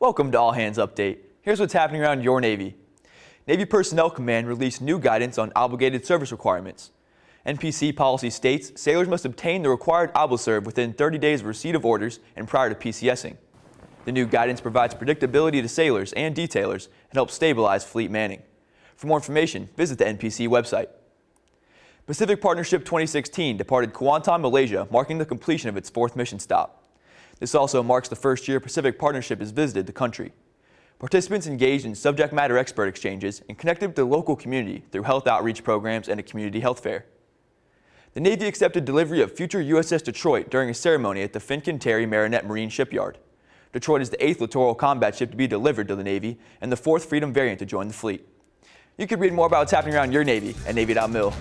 Welcome to All Hands Update. Here's what's happening around your Navy. Navy Personnel Command released new guidance on obligated service requirements. NPC policy states sailors must obtain the required ObliServe within 30 days of receipt of orders and prior to PCSing. The new guidance provides predictability to sailors and detailers and helps stabilize fleet manning. For more information, visit the NPC website. Pacific Partnership 2016 departed Kuantan, Malaysia, marking the completion of its fourth mission stop. This also marks the first year Pacific Partnership has visited the country. Participants engaged in subject matter expert exchanges and connected with the local community through health outreach programs and a community health fair. The Navy accepted delivery of future USS Detroit during a ceremony at the Fincantieri Marinette Marine Shipyard. Detroit is the eighth littoral combat ship to be delivered to the Navy and the fourth Freedom variant to join the fleet. You can read more about what's happening around your Navy at Navy.mil.